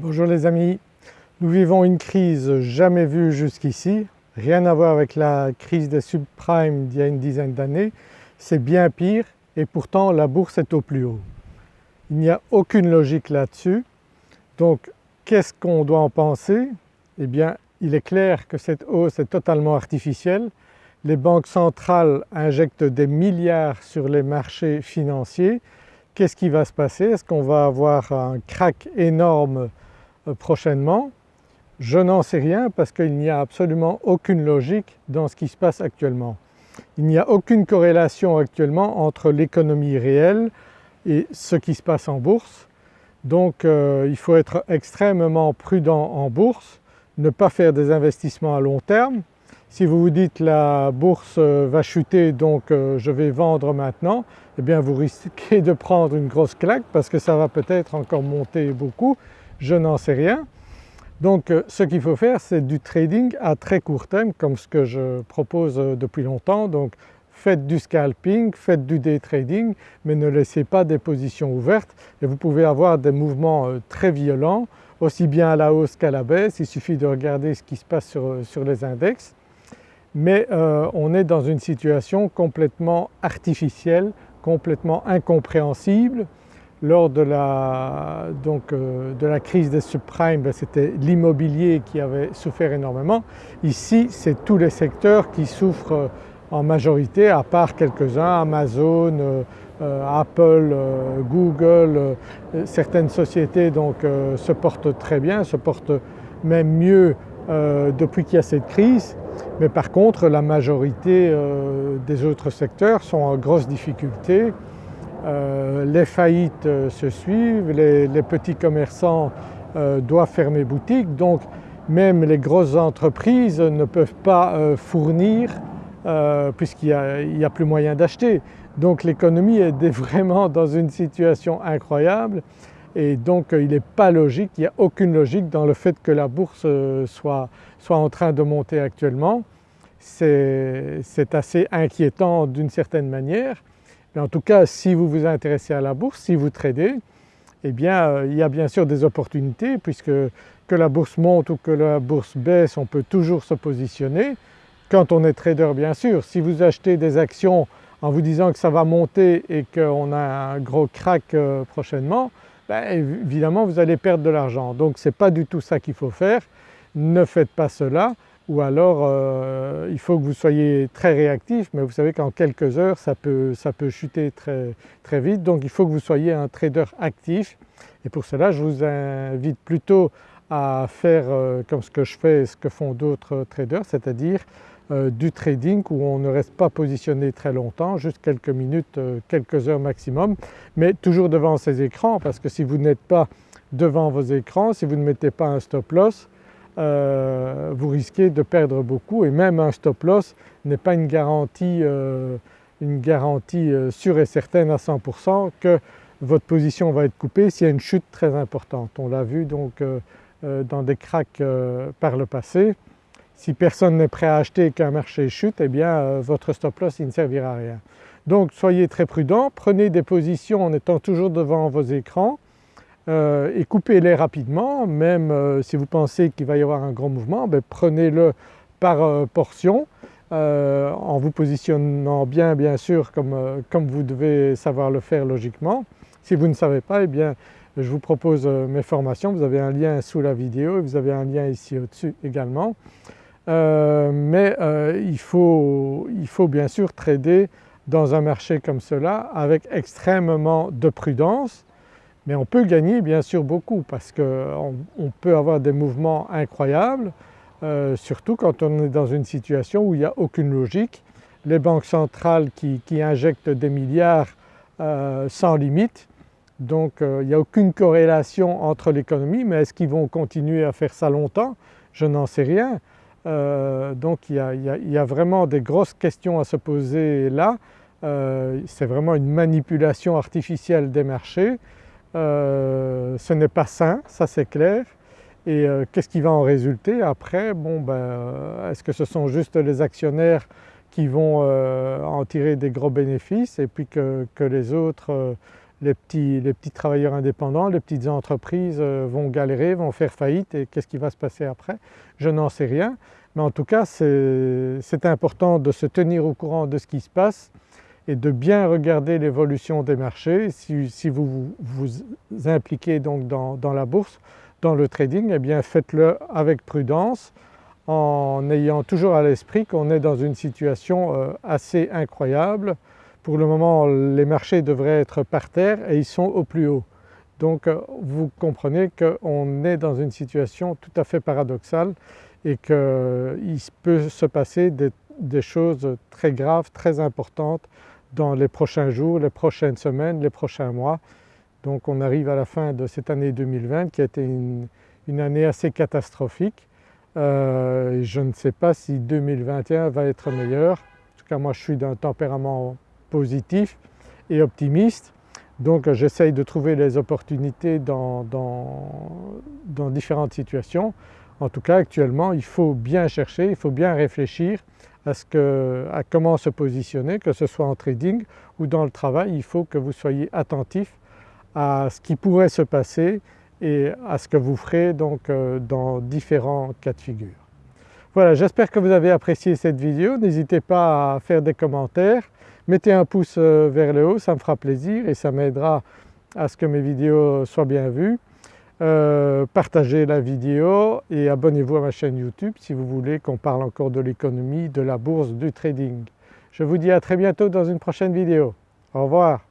Bonjour les amis, nous vivons une crise jamais vue jusqu'ici, rien à voir avec la crise des subprimes d'il y a une dizaine d'années, c'est bien pire et pourtant la bourse est au plus haut. Il n'y a aucune logique là-dessus, donc qu'est-ce qu'on doit en penser? Eh bien il est clair que cette hausse est totalement artificielle, les banques centrales injectent des milliards sur les marchés financiers, qu'est-ce qui va se passer? Est-ce qu'on va avoir un crack énorme prochainement Je n'en sais rien parce qu'il n'y a absolument aucune logique dans ce qui se passe actuellement. Il n'y a aucune corrélation actuellement entre l'économie réelle et ce qui se passe en bourse. Donc euh, il faut être extrêmement prudent en bourse, ne pas faire des investissements à long terme. Si vous vous dites la bourse euh, va chuter donc je vais vendre maintenant, eh bien vous risquez de prendre une grosse claque parce que ça va peut-être encore monter beaucoup je n'en sais rien. Donc euh, ce qu'il faut faire c'est du trading à très court terme comme ce que je propose euh, depuis longtemps. Donc faites du scalping, faites du day trading mais ne laissez pas des positions ouvertes et vous pouvez avoir des mouvements euh, très violents aussi bien à la hausse qu'à la baisse, il suffit de regarder ce qui se passe sur, les index. Mais on est dans une situation complètement artificielle, complètement incompréhensible lors de la, donc, euh, de la crise des subprimes, ben, c'était l'immobilier qui avait souffert énormément. Ici c'est tous les secteurs qui souffrent euh, en majorité à part quelques-uns, Amazon, euh, Apple, Google, certaines sociétés donc se portent très bien, se portent même mieux depuis qu'il y a cette crise mais par contre la majorité des autres secteurs sont en grosse difficulté euh, les faillites euh, se suivent, les, petits commerçants euh, doivent fermer boutique donc même les grosses entreprises ne peuvent pas fournir puisqu'il n'y a, plus moyen d'acheter. Donc l'économie est vraiment dans une situation incroyable et donc il n'est pas logique, il n'y a aucune logique dans le fait que la bourse soit, soit en train de monter actuellement. C'est assez inquiétant d'une certaine manière en tout cas si vous vous intéressez à la bourse, si vous tradez, eh bien euh, il y a bien sûr des opportunités puisque que la bourse monte ou que la bourse baisse on peut toujours se positionner quand on est trader bien sûr. Si vous achetez des actions en vous disant que ça va monter et qu'on a un gros crack euh, prochainement, ben, évidemment vous allez perdre de l'argent. Donc ce n'est pas du tout ça qu'il faut faire, ne faites pas cela ou alors euh, il faut que vous soyez très réactif mais vous savez qu'en quelques heures ça peut, ça peut chuter très, très vite. Donc il faut que vous soyez un trader actif. Et pour cela je vous invite plutôt à faire euh, comme ce que je fais et ce que font d'autres traders c'est-à-dire euh, du trading où on ne reste pas positionné très longtemps, juste quelques minutes, quelques heures maximum, mais toujours devant ces écrans parce que si vous n'êtes pas devant vos écrans, si vous ne mettez pas un stop loss, euh, vous risquez de perdre beaucoup et même un stop loss n'est pas une garantie, euh, une garantie euh, sûre et certaine à 100% que votre position va être coupée s'il y a une chute très importante. On l'a vu donc dans des cracks par le passé. Si personne n'est prêt à acheter et qu'un marché chute, eh bien votre stop loss ne servira à rien. Donc soyez très prudent, prenez des positions en étant toujours devant vos écrans euh, et coupez-les rapidement, même euh, si vous pensez qu'il va y avoir un grand mouvement, ben, prenez-le par euh, portion en vous positionnant bien bien sûr comme, comme, vous devez savoir le faire logiquement. Si vous ne savez pas, eh bien je vous propose mes formations, vous avez un lien sous la vidéo et vous avez un lien ici au-dessus également. mais il faut, il faut bien sûr trader dans un marché comme cela avec extrêmement de prudence mais on peut gagner bien sûr beaucoup parce qu'on peut avoir des mouvements incroyables, euh, surtout quand on est dans une situation où il n'y a aucune logique. Les banques centrales qui, injectent des milliards euh, sans limite, donc euh, il n'y a aucune corrélation entre l'économie, mais est-ce qu'ils vont continuer à faire ça longtemps? Je n'en sais rien. donc il y, a, vraiment des grosses questions à se poser là. C'est vraiment une manipulation artificielle des marchés euh, ce n'est pas sain, ça c'est clair. Et euh, qu'est-ce qui va en résulter après? Bon ben, euh, est-ce que ce sont juste les actionnaires qui vont en tirer des gros bénéfices et puis que, les autres les petits, les petits, travailleurs indépendants, les petites entreprises vont galérer, vont faire faillite et qu'est-ce qui va se passer après? Je n'en sais rien. Mais en tout cas c'est important de se tenir au courant de ce qui se passe et de bien regarder l'évolution des marchés. Si, vous vous impliquez donc dans, la bourse, dans le trading, eh bien faites-le avec prudence en ayant toujours à l'esprit qu'on est dans une situation euh, assez incroyable. Pour le moment les marchés devraient être par terre et ils sont au plus haut. Donc euh, vous comprenez qu'on est dans une situation tout à fait paradoxale et qu'il peut se passer des, choses très graves, très importantes dans les prochains jours, les prochaines semaines, les prochains mois. Donc on arrive à la fin de cette année 2020 qui a été une, année assez catastrophique. Euh, je ne sais pas si 2021 va être meilleur. En tout cas moi je suis d'un tempérament positif et optimiste donc j'essaye de trouver les opportunités dans, dans différentes situations. En tout cas actuellement il faut bien chercher, il faut bien réfléchir à, comment se positionner, que ce soit en trading ou dans le travail, il faut que vous soyez attentif à ce qui pourrait se passer et à ce que vous ferez donc euh, dans différents cas de figure. Voilà, j'espère que vous avez apprécié cette vidéo, n'hésitez pas à faire des commentaires, mettez un pouce euh, vers le haut, ça me fera plaisir et ça m'aidera à ce que mes vidéos soient bien vues. Euh, partagez la vidéo et abonnez-vous à ma chaîne YouTube si vous voulez qu'on parle encore de l'économie, de la bourse, du trading. Je vous dis à très bientôt dans une prochaine vidéo. Au revoir.